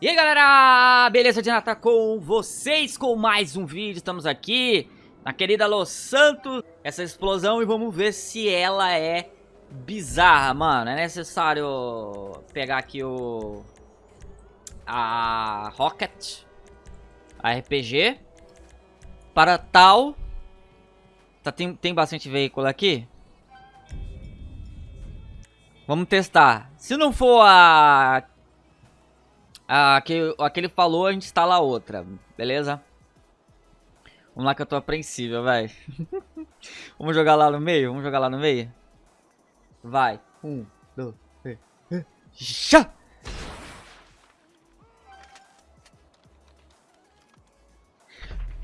E aí galera, beleza de Nata com vocês com mais um vídeo, estamos aqui na querida Los Santos, essa explosão e vamos ver se ela é bizarra, mano, é necessário pegar aqui o, a Rocket, a RPG, para tal, tá, tem, tem bastante veículo aqui, vamos testar, se não for a a que, a que ele falou, a gente instala outra, beleza? Vamos lá que eu tô apreensível, velho. Vamos jogar lá no meio? Vamos jogar lá no meio? Vai. Um, dois, três. Já!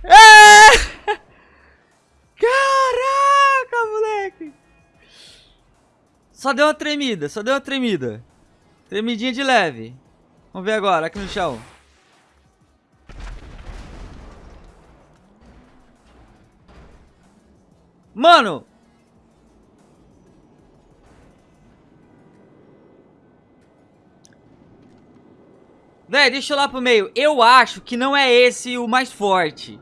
É! Caraca, moleque! Só deu uma tremida, só deu uma tremida. Tremidinha de leve. Vamos ver agora, aqui no chão. Mano! Véi, deixa eu lá pro meio. Eu acho que não é esse o mais forte.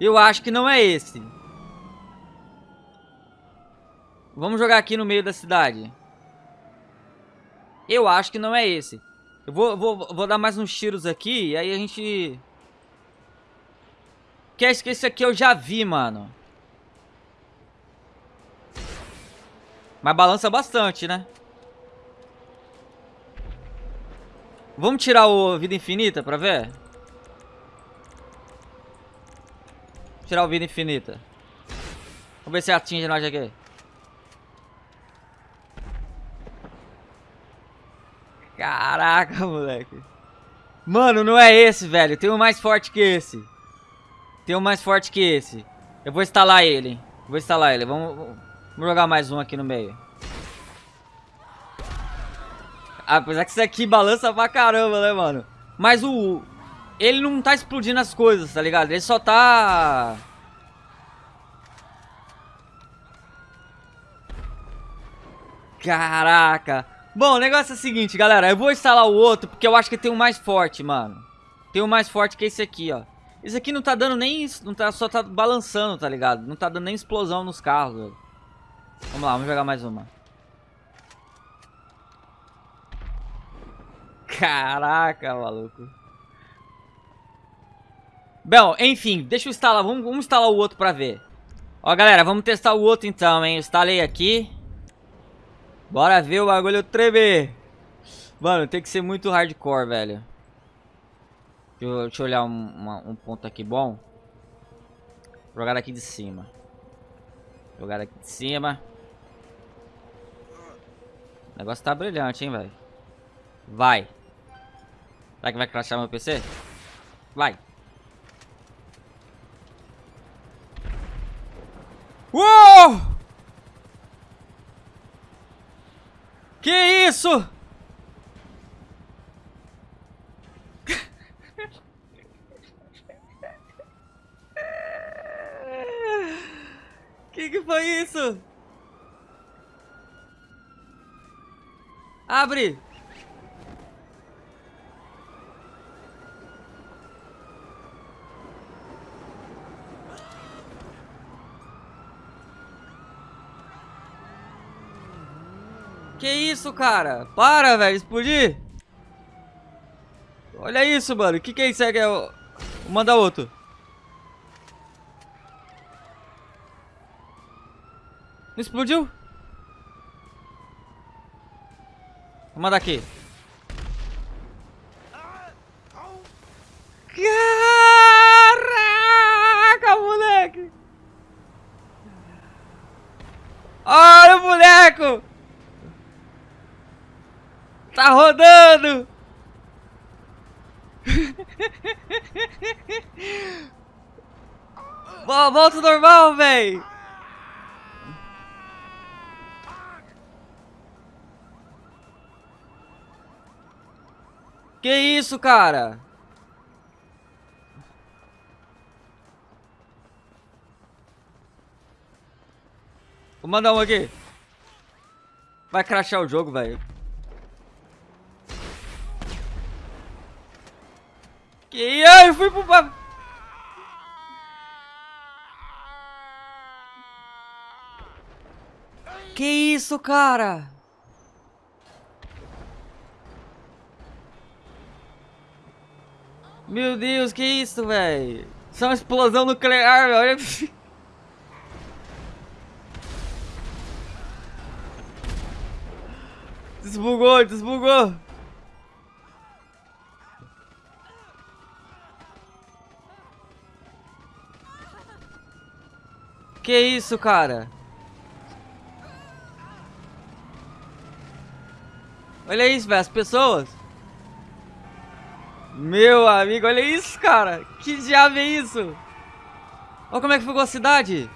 Eu acho que não é esse. Vamos jogar aqui no meio da cidade. Eu acho que não é esse. Eu vou, vou, vou dar mais uns tiros aqui e aí a gente... Que é esse aqui eu já vi, mano. Mas balança bastante, né? Vamos tirar o Vida Infinita pra ver? Tirar o Vida Infinita. Vamos ver se atinge nós aqui. Caraca, moleque. Mano, não é esse, velho. Tem um mais forte que esse. Tem um mais forte que esse. Eu vou instalar ele. Vou instalar ele. Vamos, vamos jogar mais um aqui no meio. Apesar que isso aqui balança pra caramba, né, mano? Mas o... Ele não tá explodindo as coisas, tá ligado? Ele só tá... Caraca. Bom, o negócio é o seguinte, galera. Eu vou instalar o outro porque eu acho que tem um mais forte, mano. Tem um mais forte que esse aqui, ó. Esse aqui não tá dando nem... Não tá, só tá balançando, tá ligado? Não tá dando nem explosão nos carros, velho. Vamos lá, vamos jogar mais uma. Caraca, maluco. Bom, enfim, deixa eu instalar. Vamos, vamos instalar o outro pra ver. Ó, galera, vamos testar o outro então, hein. Eu instalei aqui. Bora ver o bagulho tremer. Mano, tem que ser muito hardcore, velho. Deixa eu, deixa eu olhar um, uma, um ponto aqui bom. Jogar aqui de cima. Jogar aqui de cima. O negócio tá brilhante, hein, velho. Vai. Será que vai crashar meu PC? Vai. Uou! Que isso? que que foi isso? Abre! Que isso, cara? Para, velho, explodir. Olha isso, mano. O que, que é isso? É, é o... Manda outro. Não explodiu? Vou mandar aqui. Caraca, moleque! Olha o boneco! Tá rodando! Volta normal, véi! Que isso, cara? Vou mandar um aqui. Vai crashar o jogo, velho. Que ai, eu fui pro... Que isso, cara? Meu Deus, que isso, velho? Isso é uma explosão nuclear, velho. Olha... Desbugou, desbugou. Que isso, cara? Olha isso, velho, as pessoas. Meu amigo, olha isso, cara. Que diabo é isso? Olha como é que ficou a cidade.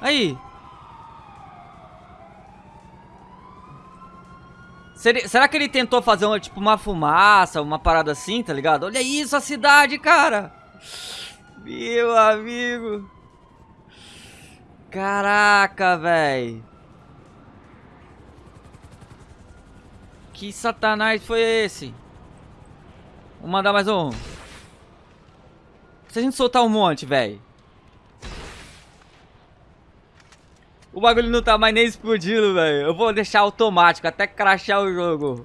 Aí. Será que ele tentou fazer uma, tipo uma fumaça, uma parada assim, tá ligado? Olha isso, a cidade, cara. Meu amigo. Caraca, velho. Que satanás foi esse? Vou mandar mais um. Se a gente soltar um monte, velho. O bagulho não tá mais nem explodindo, velho. Eu vou deixar automático, até crashar o jogo.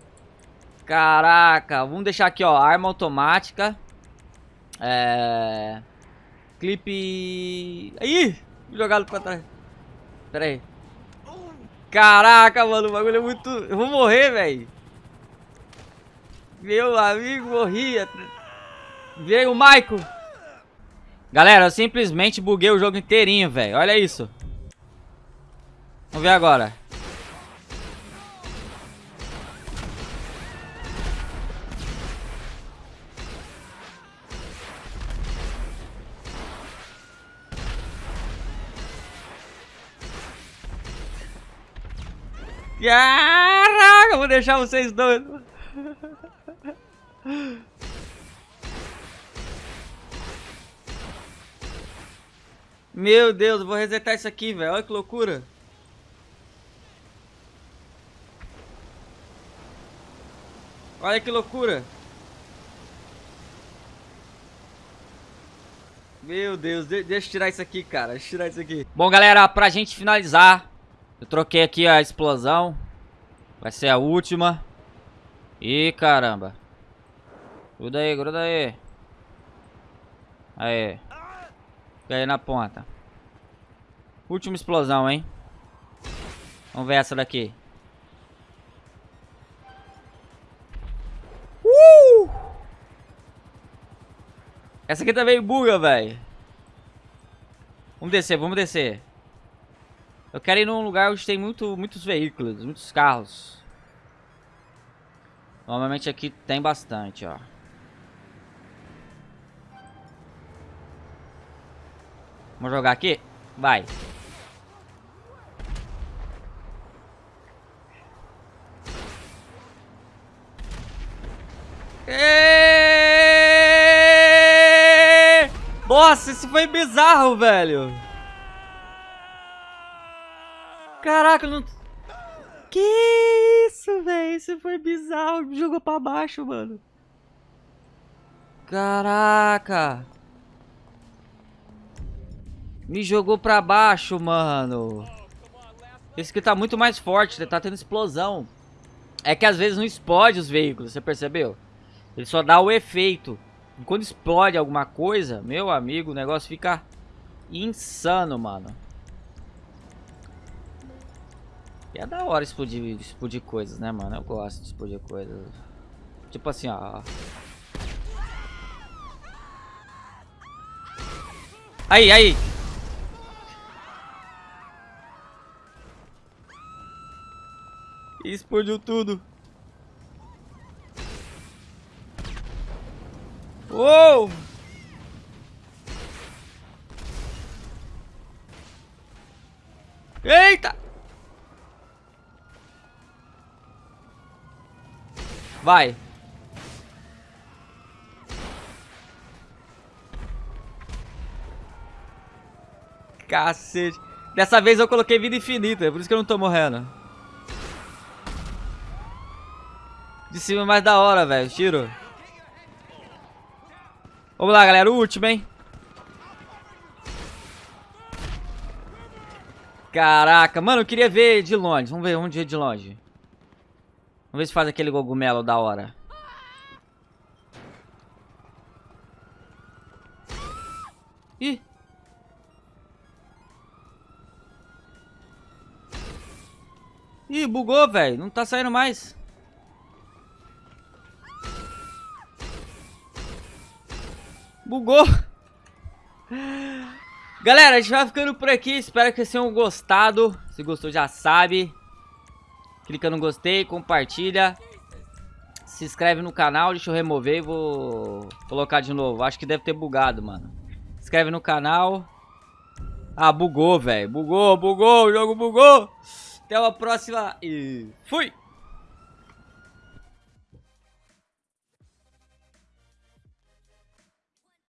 Caraca. Vamos deixar aqui, ó. Arma automática. É... Clipe... Ih! Jogado pra trás. Pera aí. Caraca, mano. O bagulho é muito... Eu vou morrer, velho. Meu amigo morria. Veio o Maico. Galera, eu simplesmente buguei o jogo inteirinho, velho. Olha isso. Vamos ver agora. Caraca, vou deixar vocês doidos. Meu Deus, vou resetar isso aqui, velho. Olha que loucura. Olha que loucura. Meu Deus, de deixa eu tirar isso aqui, cara. Deixa eu tirar isso aqui. Bom, galera, pra gente finalizar, eu troquei aqui a explosão. Vai ser a última. Ih, caramba. Gruda aí, gruda aí. Aí. Fica aí na ponta. Última explosão, hein? Vamos ver essa daqui. Uh! Essa aqui também buga, velho. Vamos descer, vamos descer. Eu quero ir num lugar onde tem muito, muitos veículos, muitos carros. Normalmente aqui tem bastante, ó. Vamos jogar aqui? Vai. Nossa, isso foi bizarro, velho. Caraca, não... Que isso, velho? Isso foi bizarro. Me jogou pra baixo, mano. Caraca. Me jogou pra baixo, mano. Esse aqui tá muito mais forte, tá tendo explosão. É que às vezes não explode os veículos, você percebeu? Ele só dá o efeito. E quando explode alguma coisa, meu amigo, o negócio fica insano, mano. E é da hora explodir, explodir coisas, né, mano? Eu gosto de explodir coisas. Tipo assim, ó. Aí, aí. explodiu tudo. Uou! Eita! Vai. Cacete. Dessa vez eu coloquei vida infinita, é por isso que eu não tô morrendo. De cima é mais da hora, velho. Tiro. Vamos lá, galera. O último, hein? Caraca, mano, eu queria ver de longe. Vamos ver, vamos ver de longe. Vamos ver se faz aquele cogumelo da hora. Ih. Ih, bugou, velho. Não tá saindo mais. Bugou. Galera, a gente vai ficando por aqui. Espero que vocês tenham gostado. Se gostou, já sabe. Clica no gostei, compartilha. Se inscreve no canal. Deixa eu remover e vou colocar de novo. Acho que deve ter bugado, mano. Se inscreve no canal. Ah, bugou, velho. Bugou, bugou. O jogo bugou. Até a próxima e fui!